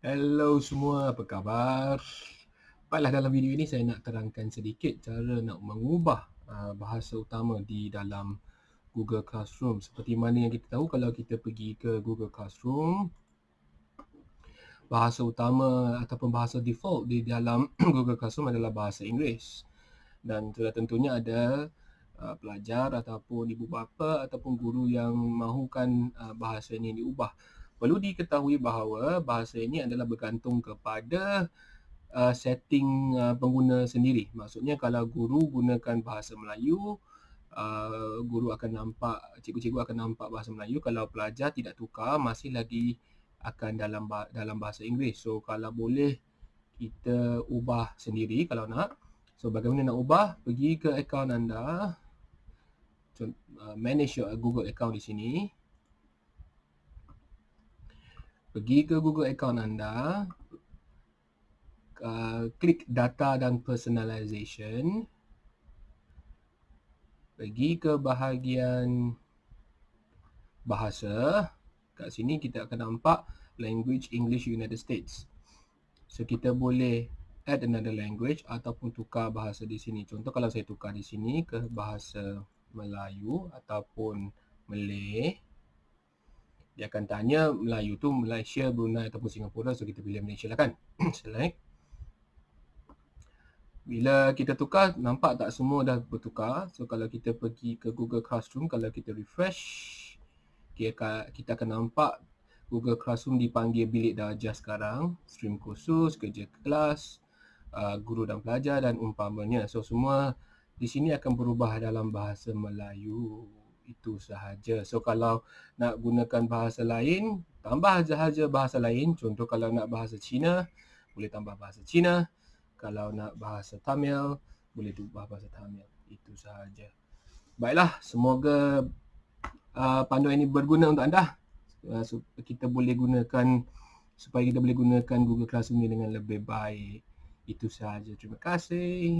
Hello semua, apa khabar? Baiklah dalam video ini saya nak terangkan sedikit cara nak mengubah uh, bahasa utama di dalam Google Classroom. Seperti mana yang kita tahu kalau kita pergi ke Google Classroom, bahasa utama ataupun bahasa default di dalam Google Classroom adalah bahasa Inggeris. Dan sudah tentunya ada uh, pelajar ataupun ibu bapa ataupun guru yang mahukan uh, bahasa ini diubah perlu diketahui bahawa bahasa ini adalah bergantung kepada uh, setting uh, pengguna sendiri. Maksudnya kalau guru gunakan bahasa Melayu, uh, guru akan nampak, cikgu-cikgu akan nampak bahasa Melayu. Kalau pelajar tidak tukar, masih lagi akan dalam dalam bahasa Inggeris. So kalau boleh kita ubah sendiri kalau nak. So bagaimana nak ubah? Pergi ke akaun anda. Uh, manage your Google account di sini pergi ke Google account anda, uh, klik data dan personalization, pergi ke bahagian bahasa, kat sini kita akan nampak language English United States. So kita boleh add another language ataupun tukar bahasa di sini. Contoh kalau saya tukar di sini ke bahasa Melayu ataupun Malay, dia akan tanya Melayu tu Malaysia, Brunei ataupun Singapura so kita pilih Malaysia lah kan? Select bila kita tukar nampak tak semua dah bertukar. So kalau kita pergi ke Google Classroom kalau kita refresh kita akan nampak Google Classroom dipanggil bilik darjah sekarang. Stream khusus, kerja kelas uh, guru dan pelajar dan umpamanya. So semua di sini akan berubah dalam bahasa Melayu itu sahaja. So kalau nak gunakan bahasa lain, tambah sahaja bahasa lain. Contoh kalau nak bahasa Cina, boleh tambah bahasa Cina. Kalau nak bahasa Tamil, boleh tambah bahasa Tamil. Itu sahaja. Baiklah, semoga uh, panduan ini berguna untuk anda. Uh, supaya kita boleh gunakan supaya kita boleh gunakan Google Classroom ini dengan lebih baik. Itu sahaja. Terima kasih.